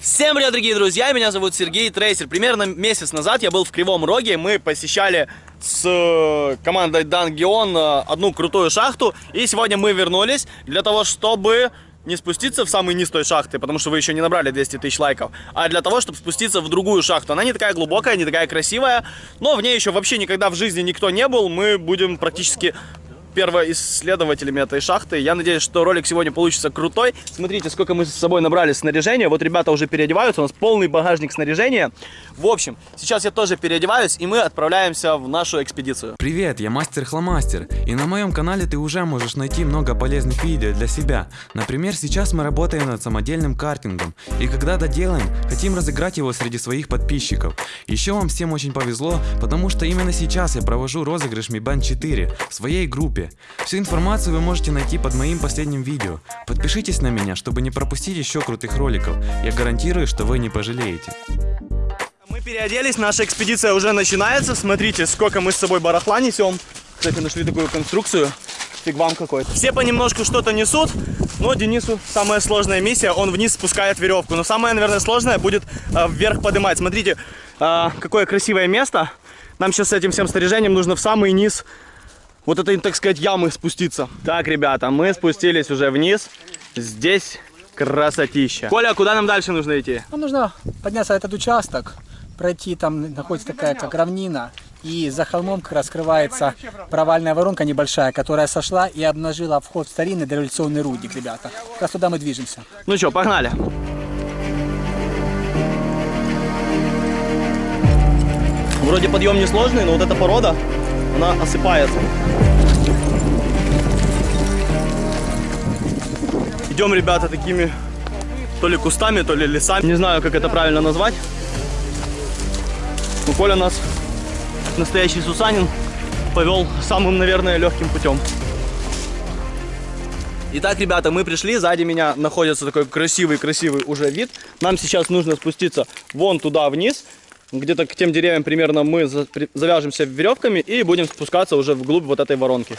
Всем привет, дорогие друзья, меня зовут Сергей Трейсер. Примерно месяц назад я был в Кривом Роге, мы посещали с э, командой Дангион э, одну крутую шахту, и сегодня мы вернулись для того, чтобы не спуститься в самый низ той шахты, потому что вы еще не набрали 200 тысяч лайков, а для того, чтобы спуститься в другую шахту. Она не такая глубокая, не такая красивая, но в ней еще вообще никогда в жизни никто не был. Мы будем практически первоисследователями этой шахты. Я надеюсь, что ролик сегодня получится крутой. Смотрите, сколько мы с собой набрали снаряжения. Вот ребята уже переодеваются, у нас полный багажник снаряжения. В общем, сейчас я тоже переодеваюсь, и мы отправляемся в нашу экспедицию. Привет, я Мастер Хломастер, и на моем канале ты уже можешь найти много полезных видео для себя. Например, сейчас мы работаем над самодельным картингом, и когда доделаем, хотим разыграть его среди своих подписчиков. Еще вам всем очень повезло, потому что именно сейчас я провожу розыгрыш Mi Band 4 в своей группе. Всю информацию вы можете найти под моим последним видео. Подпишитесь на меня, чтобы не пропустить еще крутых роликов. Я гарантирую, что вы не пожалеете. Мы переоделись, наша экспедиция уже начинается. Смотрите, сколько мы с собой барахла несем. Кстати, нашли такую конструкцию. Фиг вам какой-то. Все понемножку что-то несут, но Денису самая сложная миссия, он вниз спускает веревку. Но самое, наверное, сложное будет э, вверх поднимать. Смотрите, э, какое красивое место. Нам сейчас с этим всем снаряжением нужно в самый низ вот этой, так сказать, ямы спуститься. Так, ребята, мы спустились уже вниз. Здесь красотища. Коля, куда нам дальше нужно идти? Нам нужно подняться этот участок, пройти, там находится такая как равнина, и за холмом как раз скрывается провальная воронка небольшая, которая сошла и обнажила вход в старинный дореволюционный рудник, ребята. Как раз туда мы движемся. Ну что, погнали. Вроде подъем несложный, но вот эта порода, она осыпается. Идем, ребята, такими то ли кустами, то ли лесами. Не знаю, как это правильно назвать. Но Коля нас, настоящий Сусанин, повел самым, наверное, легким путем. Итак, ребята, мы пришли, сзади меня находится такой красивый-красивый уже вид. Нам сейчас нужно спуститься вон туда вниз, где-то к тем деревьям примерно мы завяжемся веревками и будем спускаться уже вглубь вот этой воронки.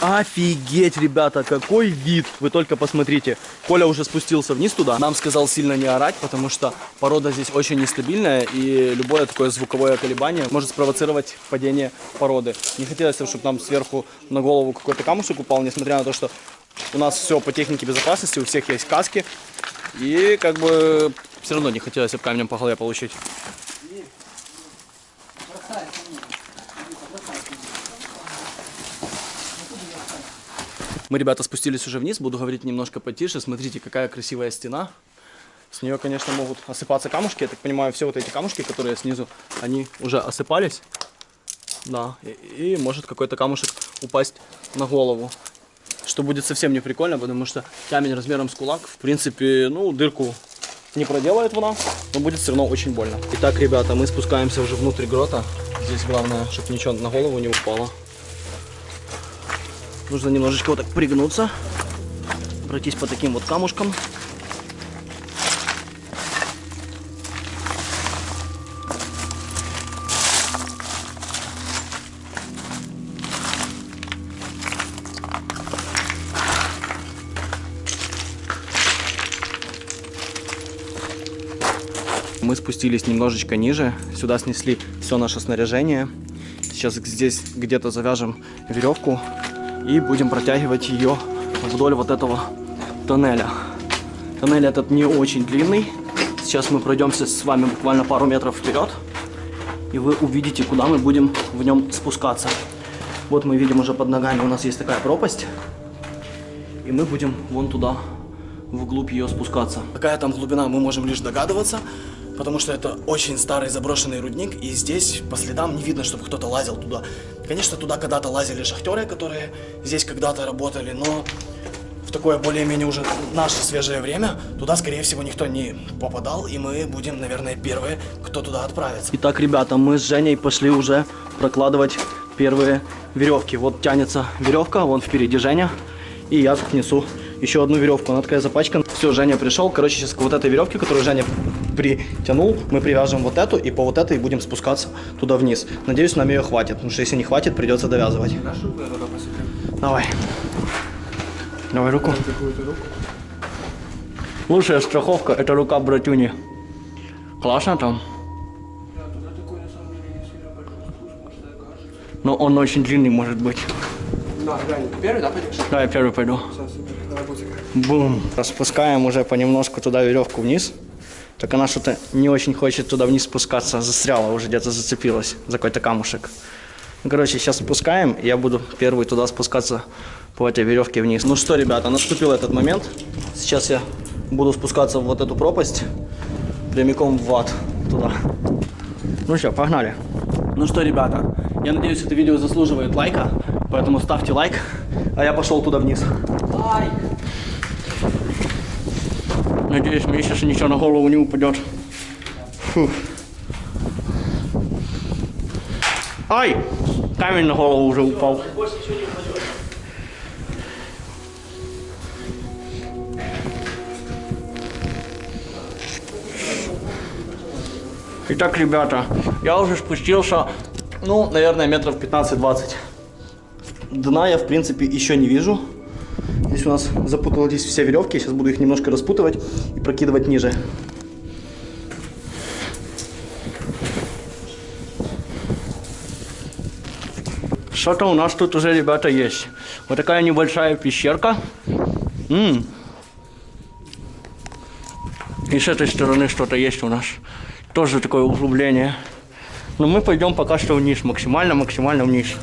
Офигеть, ребята, какой вид! Вы только посмотрите. Коля уже спустился вниз туда. Нам сказал сильно не орать, потому что порода здесь очень нестабильная, и любое такое звуковое колебание может спровоцировать падение породы. Не хотелось, чтобы нам сверху на голову какой-то камушек упал, несмотря на то, что у нас все по технике безопасности, у всех есть каски. И как бы все равно не хотелось камнем по голове получить. Мы, ребята, спустились уже вниз, буду говорить немножко потише. Смотрите, какая красивая стена. С нее, конечно, могут осыпаться камушки. Я так понимаю, все вот эти камушки, которые снизу, они уже осыпались. Да, и, и может какой-то камушек упасть на голову. Что будет совсем не прикольно, потому что камень размером с кулак, в принципе, ну, дырку не проделает вода, но будет все равно очень больно. Итак, ребята, мы спускаемся уже внутрь грота. Здесь главное, чтобы ничего на голову не упало. Нужно немножечко вот так пригнуться, пройтись по таким вот камушкам. Спустились немножечко ниже, сюда снесли все наше снаряжение. Сейчас здесь где-то завяжем веревку и будем протягивать ее вдоль вот этого тоннеля. Тоннель этот не очень длинный. Сейчас мы пройдемся с вами буквально пару метров вперед, и вы увидите, куда мы будем в нем спускаться. Вот мы видим уже под ногами у нас есть такая пропасть, и мы будем вон туда, вглубь ее спускаться. Какая там глубина, мы можем лишь догадываться, потому что это очень старый заброшенный рудник, и здесь по следам не видно, чтобы кто-то лазил туда. Конечно, туда когда-то лазили шахтеры, которые здесь когда-то работали, но в такое более-менее уже наше свежее время туда, скорее всего, никто не попадал, и мы будем, наверное, первые, кто туда отправится. Итак, ребята, мы с Женей пошли уже прокладывать первые веревки. Вот тянется веревка, вон впереди Женя, и я несу еще одну веревку, она такая запачкана. Все, Женя пришел, короче, сейчас к вот этой веревке, которую Женя притянул, мы привяжем вот эту, и по вот этой будем спускаться туда вниз. Надеюсь, нам ее хватит, потому что если не хватит, придется довязывать. Давай. Давай руку. Лучшая страховка это рука братюни. Классно там. Но он очень длинный может быть. Да, Гань, первый, да, пойдешь? Да, я первый пойду. Бум. Распускаем уже понемножку туда веревку вниз. Так она что-то не очень хочет туда вниз спускаться. Застряла уже, где-то зацепилась за какой-то камушек. Ну, короче, сейчас спускаем, и я буду первый туда спускаться по этой веревке вниз. Ну что, ребята, наступил этот момент. Сейчас я буду спускаться в вот эту пропасть, прямиком в ад туда. Ну что, погнали. Ну что, ребята, я надеюсь, это видео заслуживает лайка, поэтому ставьте лайк, а я пошел туда вниз. Лайк! Надеюсь, мне сейчас ничего на голову не упадет. Фу. Ай! Камень на голову уже упал. Итак, ребята, я уже спустился, ну, наверное, метров 15-20. Дна я, в принципе, еще не вижу. Здесь у нас запутались все веревки. Сейчас буду их немножко распутывать и прокидывать ниже. Что-то у нас тут уже, ребята, есть. Вот такая небольшая пещерка. М. И с этой стороны что-то есть у нас. Тоже такое углубление. Но мы пойдем пока что вниз. Максимально, максимально вниз.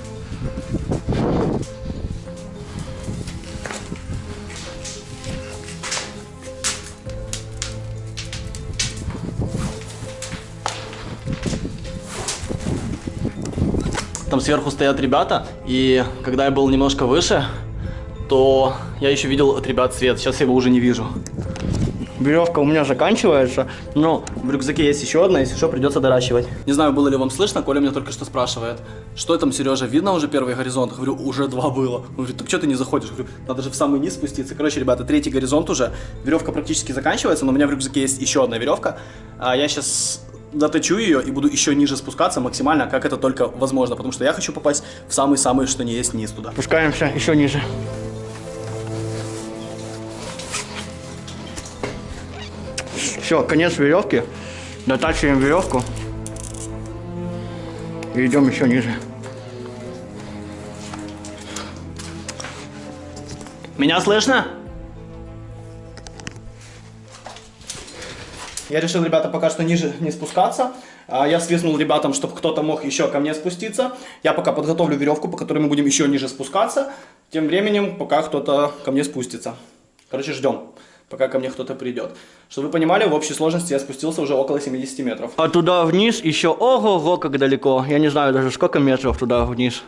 Сверху стоят ребята, и когда я был немножко выше, то я еще видел от ребят свет. Сейчас я его уже не вижу. Веревка у меня заканчивается, но в рюкзаке есть еще одна, если что, придется доращивать. Не знаю, было ли вам слышно, Коля меня только что спрашивает, что там, Сережа, видно уже первый горизонт? Говорю, уже два было. Он говорит, так что ты не заходишь? Говорю, надо же в самый низ спуститься. Короче, ребята, третий горизонт уже, веревка практически заканчивается, но у меня в рюкзаке есть еще одна веревка. А я сейчас доточу ее и буду еще ниже спускаться максимально, как это только возможно, потому что я хочу попасть в самый-самый, что не есть, низ туда. Спускаемся еще ниже. Все, конец веревки. Дотачиваем веревку. И идем еще ниже. Меня слышно? Я решил, ребята, пока что ниже не спускаться. А, Я свистнул ребятам, чтобы кто-то мог еще ко мне спуститься. Я пока подготовлю веревку, по которой мы будем еще ниже спускаться. Тем временем, пока кто-то ко мне спустится. Короче, ждем, пока ко мне кто-то придет. Чтобы вы понимали, в общей сложности я спустился уже около 70 метров. А туда вниз еще ого-го, как далеко. Я не знаю даже, сколько метров туда вниз.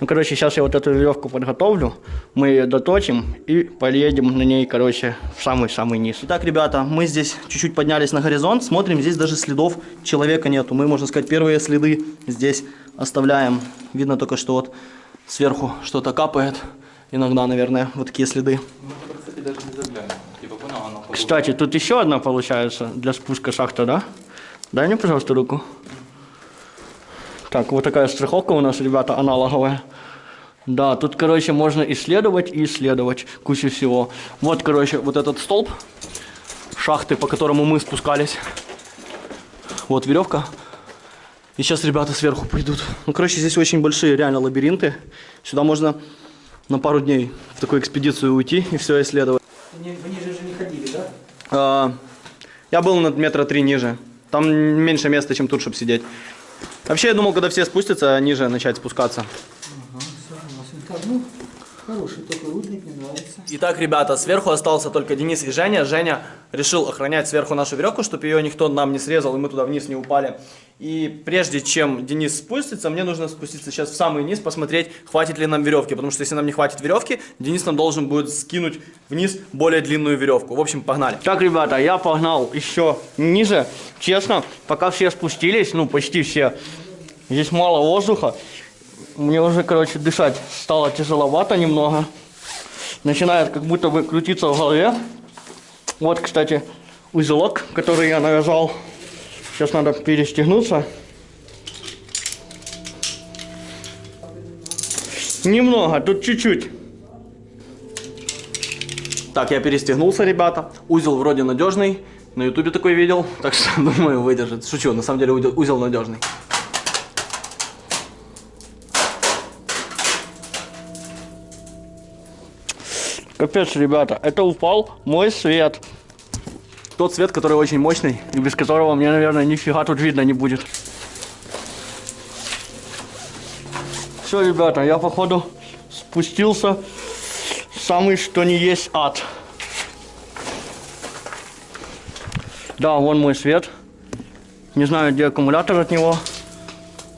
Ну, короче, сейчас я вот эту веревку подготовлю, мы ее доточим и поедем на ней, короче, в самый-самый низ. Итак, ребята, мы здесь чуть-чуть поднялись на горизонт, смотрим, здесь даже следов человека нету. Мы, можно сказать, первые следы здесь оставляем. Видно только, что вот сверху что-то капает. Иногда, наверное, вот такие следы. Кстати. Типа, Кстати, тут еще одна получается для спуска шахта, да? Дай мне, пожалуйста, руку. Так, вот такая страховка у нас, ребята, аналоговая. Да, тут, короче, можно исследовать и исследовать кучу всего. Вот, короче, вот этот столб шахты, по которому мы спускались. Вот веревка. И сейчас ребята сверху пойдут. Ну, короче, здесь очень большие реально лабиринты. Сюда можно на пару дней в такую экспедицию уйти и все исследовать. Вы ниже же не ходили, да? А, я был на метра три ниже. Там меньше места, чем тут, чтобы сидеть. Вообще, я думал, когда все спустятся, ниже начать спускаться. Ага, хороший рудник, нравится. Итак, ребята, сверху остался только Денис и Женя. Женя решил охранять сверху нашу веревку, чтобы ее никто нам не срезал, и мы туда вниз не упали. И прежде чем Денис спустится, мне нужно спуститься сейчас в самый низ, посмотреть, хватит ли нам веревки. Потому что если нам не хватит веревки, Денис нам должен будет скинуть вниз более длинную веревку. В общем, погнали. Так, ребята, я погнал еще ниже. Честно, пока все спустились, ну почти все, здесь мало воздуха. Мне уже, короче, дышать стало тяжеловато немного. Начинает как будто бы крутиться в голове. Вот, кстати, узелок, который я навязал. Сейчас надо перестегнуться. Немного, тут чуть-чуть. Так, я перестегнулся, ребята. Узел вроде надежный. На ютубе такой видел. Так что, думаю, выдержит. Шучу, на самом деле узел- надежный. Капец, ребята, это упал мой свет. Тот свет, который очень мощный, и без которого мне, наверное, нифига тут видно не будет. Все, ребята, я походу спустился самый что не есть ад. Да, вон мой свет. Не знаю, где аккумулятор от него,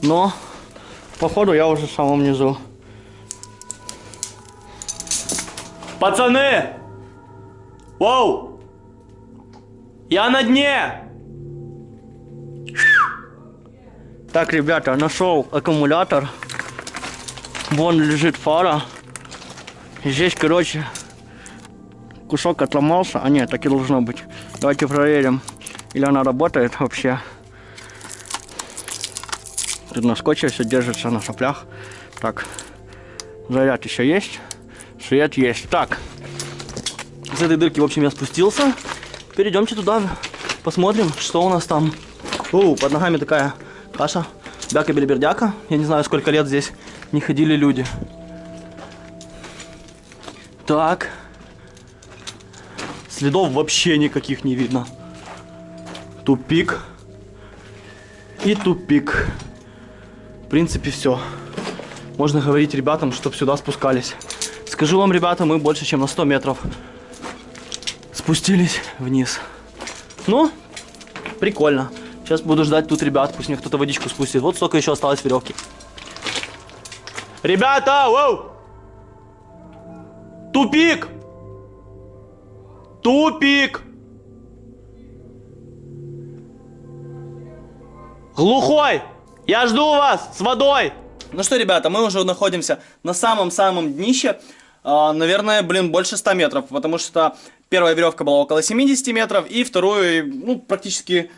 но походу я уже в самом низу. Пацаны! Воу! Я на дне! Так, ребята, нашел аккумулятор. Вон лежит фара. Здесь, короче, кусок отломался. А нет, так и должно быть. Давайте проверим, или она работает вообще. Тут на скотче все держится на соплях. Так, заряд еще есть. Свет есть. Так, с этой дырки, в общем, я спустился. Перейдемте туда, посмотрим, что у нас там. О, под ногами такая каша. Бяка-белибердяка. Я не знаю, сколько лет здесь не ходили люди. Так. Следов вообще никаких не видно. Тупик. И тупик. В принципе, все. Можно говорить ребятам, чтобы сюда спускались. Скажу вам, ребята, мы больше, чем на 100 метров спустились вниз. Ну, прикольно. Сейчас буду ждать тут ребят, пусть мне кто-то водичку спустит. Вот столько еще осталось веревки. Ребята, воу! Тупик! Тупик! Глухой! Я жду вас с водой! Ну что, ребята, мы уже находимся на самом-самом днище. А, наверное, блин, больше 100 метров, потому что первая веревка была около 70 метров, и вторую, ну, практически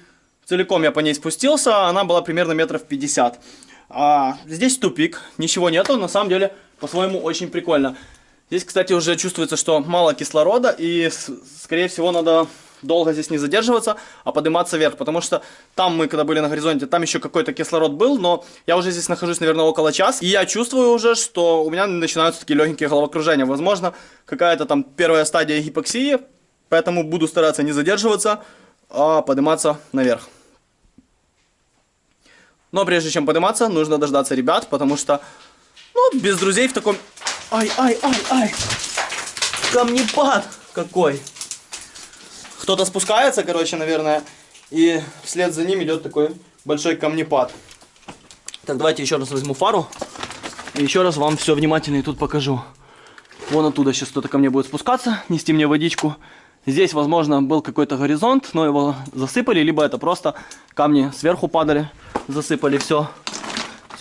целиком я по ней спустился, она была примерно метров 50. А, здесь тупик, ничего нету, на самом деле, по-своему, очень прикольно. Здесь, кстати, уже чувствуется, что мало кислорода, и, скорее всего, надо долго здесь не задерживаться, а подниматься вверх, потому что там мы, когда были на горизонте, там еще какой-то кислород был, но я уже здесь нахожусь, наверное, около часа, и я чувствую уже, что у меня начинаются такие легенькие головокружения, возможно, какая-то там первая стадия гипоксии, поэтому буду стараться не задерживаться, а подниматься наверх. Но прежде чем подниматься, нужно дождаться ребят, потому что, ну, без друзей в таком... Ай, ай, ай, ай! Камнепад какой! Кто-то спускается, короче, наверное, и вслед за ним идет такой большой камнепад. Так, давайте еще раз возьму фару. И еще раз вам все внимательно и тут покажу. Вон оттуда сейчас кто-то ко мне будет спускаться, нести мне водичку. Здесь, возможно, был какой-то горизонт, но его засыпали, либо это просто камни сверху падали, засыпали все.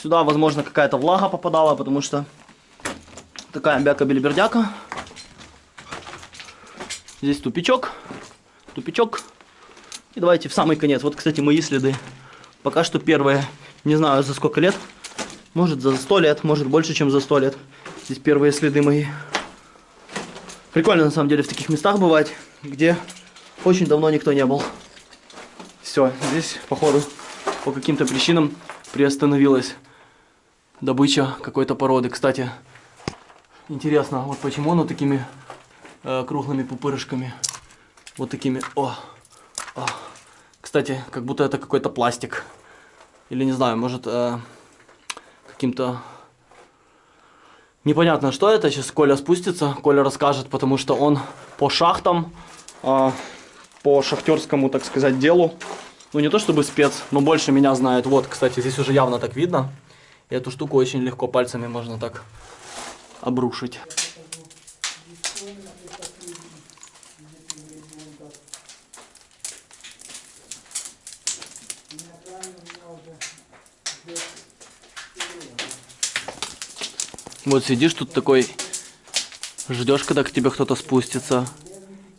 Сюда, возможно, какая-то влага попадала, потому что такая бяка-белибердяка. Здесь тупичок, тупичок. И давайте в самый конец. Вот, кстати, мои следы. Пока что первые, не знаю за сколько лет. Может за 100 лет, может больше, чем за 100 лет. Здесь первые следы мои. Прикольно, на самом деле, в таких местах бывать, где очень давно никто не был. Все, здесь, походу, по каким-то причинам приостановилась добыча какой-то породы. Кстати, интересно, вот почему оно такими э, круглыми пупырышками. Вот такими. О, о. Кстати, как будто это какой-то пластик. Или не знаю, может э, каким-то... Непонятно, что это. Сейчас Коля спустится, Коля расскажет, потому что он по шахтам, э, по шахтерскому, так сказать, делу. Ну, не то чтобы спец, но больше меня знает. Вот, кстати, здесь уже явно так видно. И эту штуку очень легко пальцами можно так обрушить. Вот сидишь тут такой, ждешь, когда к тебе кто-то спустится.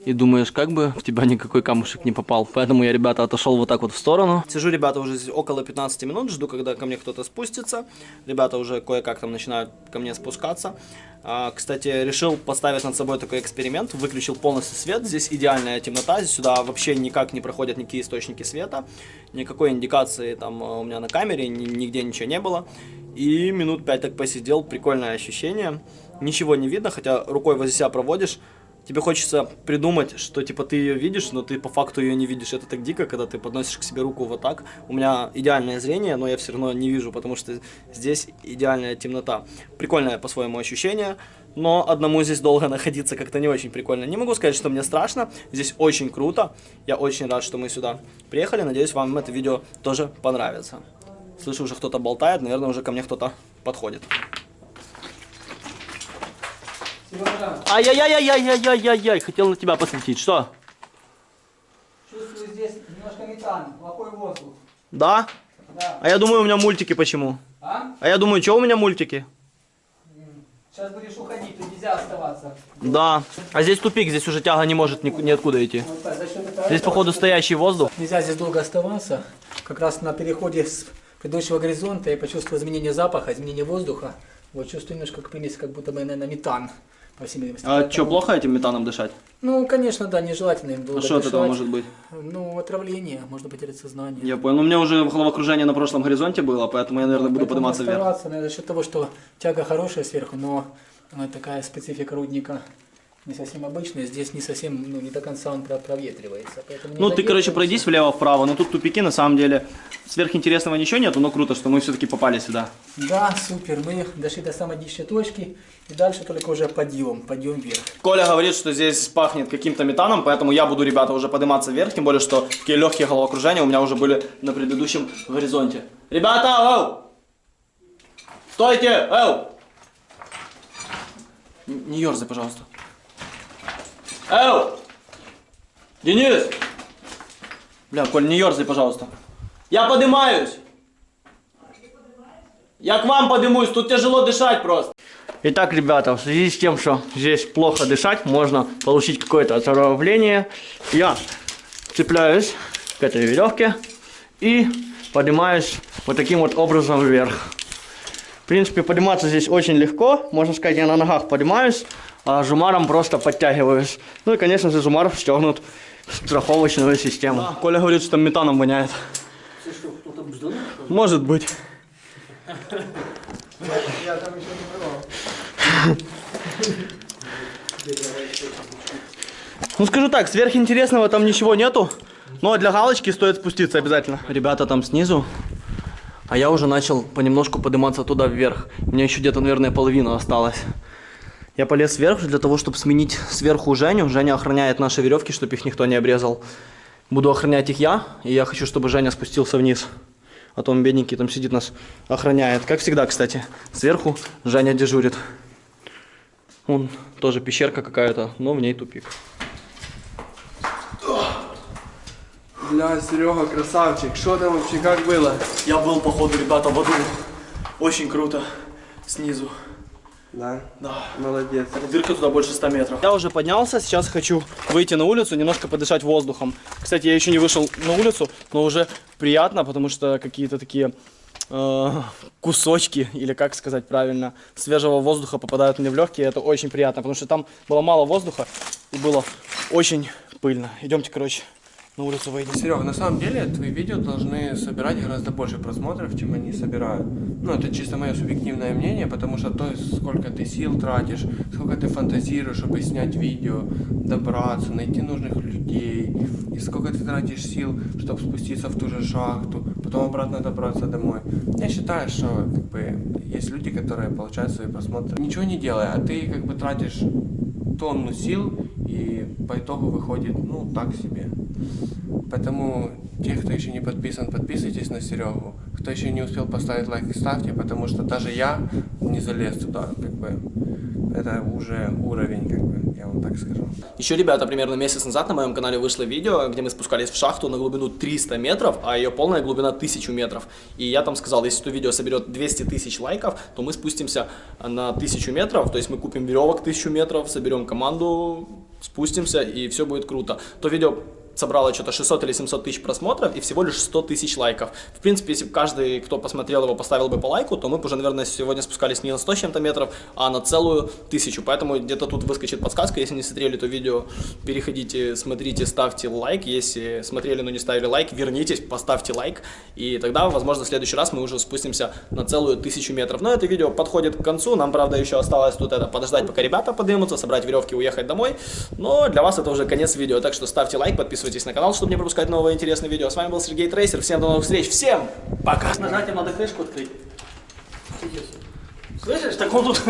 И думаешь, как бы в тебя никакой камушек не попал. Поэтому я, ребята, отошел вот так вот в сторону. Сижу, ребята, уже здесь около 15 минут, жду, когда ко мне кто-то спустится. Ребята уже кое-как там начинают ко мне спускаться. А, кстати, решил поставить над собой такой эксперимент. Выключил полностью свет. Здесь идеальная темнота. Здесь сюда вообще никак не проходят никакие источники света. Никакой индикации там э, у меня на камере, нигде ничего не было. И минут 5 так посидел. Прикольное ощущение. Ничего не видно, хотя рукой возле себя проводишь тебе хочется придумать, что типа ты ее видишь, но ты по факту ее не видишь. Это так дико, когда ты подносишь к себе руку вот так. У меня идеальное зрение, но я все равно не вижу, потому что здесь идеальная темнота. Прикольное по-своему ощущение, но одному здесь долго находиться как-то не очень прикольно. Не могу сказать, что мне страшно, здесь очень круто. Я очень рад, что мы сюда приехали. Надеюсь, вам это видео тоже понравится. Слышу, уже кто-то болтает, наверное, уже ко мне кто-то подходит. Ай-яй-яй-яй-яй-яй-яй-яй, хотел на тебя посветить. Что? Чувствую здесь немножко метан, плохой воздух. Да? Да. А я думаю, у меня мультики почему? А? А я думаю, что у меня мультики? Сейчас будешь уходить, тут нельзя оставаться. Да. А здесь тупик, здесь уже тяга не может ни, ниоткуда идти. Вот так, Здесь, походу, стоящий воздух. Нельзя здесь долго оставаться. Как раз на переходе с предыдущего горизонта я почувствовал изменение запаха, изменение воздуха. Вот чувствую немножко примесь, как будто бы, наверное, метан. По всей видимости. А что, плохо этим метаном дышать? Ну, конечно, да, нежелательно им долго А что от этого может быть? Ну, отравление, можно потерять сознание. Я понял. Ну, у меня уже головокружение на прошлом горизонте было, поэтому я, наверное, буду Поэтому подниматься вверх. наверное, за счет того, что тяга хорошая сверху, но она такая специфика рудника не совсем обычная. Здесь не совсем, ну, не до конца он про- проветривается. Поэтому Ну, ты, короче, пройдись влево-вправо, но тут тупики, на самом деле, сверхинтересного ничего нету, но круто, что мы все-таки попали сюда. Да, супер. Мы дошли до самой дичной точки. И дальше только уже подъем, подъем вверх. Коля говорит, что здесь пахнет каким-то метаном, поэтому я буду, ребята, уже подниматься вверх, тем более, что такие легкие головокружения у меня уже были на предыдущем горизонте. Ребята, оу! Стойте, оу! Не ерзай, пожалуйста. Оу! Денис! Бля, Коль, не ерзай, пожалуйста. Я поднимаюсь! Я к вам поднимусь, тут тяжело дышать просто. Итак, ребята, в связи с тем, что здесь плохо дышать, можно получить какое-то отравление. Я цепляюсь к этой веревке и поднимаюсь вот таким вот образом вверх. Принципе, подниматься здесь очень легко. Можно сказать, я на ногах поднимаюсь, а жумаром просто подтягиваюсь. Ну и, конечно же, жумар стегнут в страховочную систему. Да, Коля говорит, что там метаном воняет. Может быть. Ну скажу так, сверхинтересного там ничего нету. Но для галочки стоит спуститься обязательно. Ребята там снизу. А я уже начал понемножку подниматься туда вверх. У меня еще где-то, наверное, половина осталась. Я полез вверх для того, чтобы сменить сверху Женю. Женя охраняет наши веревки, чтобы их никто не обрезал. Буду охранять их я, и я хочу, чтобы Женя спустился вниз. А то он бедненький там сидит, нас охраняет. Как всегда, кстати. Сверху Женя дежурит. Вон тоже пещерка какая-то, но в ней тупик. Бля, Серега, красавчик, что там вообще, как было? Я был, походу, ребята, в аду. Очень круто. Снизу. Да? Да. Молодец. Дырка туда больше 100 метров. Я уже поднялся, сейчас хочу выйти на улицу, немножко подышать воздухом. Кстати, я еще не вышел на улицу, но уже приятно, потому что какие-то такие э, кусочки, или как сказать правильно, свежего воздуха попадают мне в легкие. Это очень приятно, потому что там было мало воздуха и было очень пыльно. Идемте, короче, на улицу выйдем. Серега, на самом деле твои видео должны собирать гораздо больше просмотров, чем они собирают. Ну, это чисто мое субъективное мнение, потому что то, сколько ты сил тратишь, сколько ты фантазируешь, чтобы снять видео, добраться, найти нужных людей, и сколько ты тратишь сил, чтобы спуститься в ту же шахту, потом обратно добраться домой. Я считаю, что как бы есть люди, которые получают свои просмотры, ничего не делая, а ты как бы тратишь тонну сил, и по итогу выходит, ну, так себе. Поэтому те, кто еще не подписан, подписывайтесь на Серегу. Кто еще не успел поставить лайк, ставьте, потому что даже я не залез туда, как бы. Это уже уровень, как бы, я вам так скажу. Еще, ребята, примерно месяц назад на моем канале вышло видео, где мы спускались в шахту на глубину 300 метров, а ее полная глубина 1000 метров. И я там сказал, если это видео соберет 200 тысяч лайков, то мы спустимся на 1000 метров, то есть мы купим веревок 1000 метров, соберем команду спустимся, и все будет круто. То видео собрало что-то 600 или 700 тысяч просмотров и всего лишь 100 тысяч лайков. В принципе, если бы каждый, кто посмотрел его, поставил бы по лайку, то мы бы уже, наверное, сегодня спускались не на 100 с чем-то метров, а на целую тысячу. Поэтому где-то тут выскочит подсказка. Если не смотрели то видео, переходите, смотрите, ставьте лайк. Если смотрели, но не ставили лайк, вернитесь, поставьте лайк. И тогда, возможно, в следующий раз мы уже спустимся на целую тысячу метров. Но это видео подходит к концу. Нам, правда, еще осталось тут это подождать, пока ребята поднимутся, собрать веревки, уехать домой. Но для вас это уже конец видео. Так что ставьте лайк, подписывайтесь на канал, чтобы не пропускать новые интересные видео. С вами был Сергей Трейсер. Всем до новых встреч. Всем пока. Нажатием надо крышку открыть. Слышишь? Так он тут...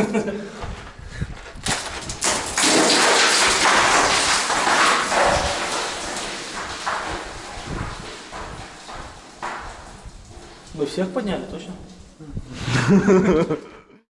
Вы всех подняли, точно?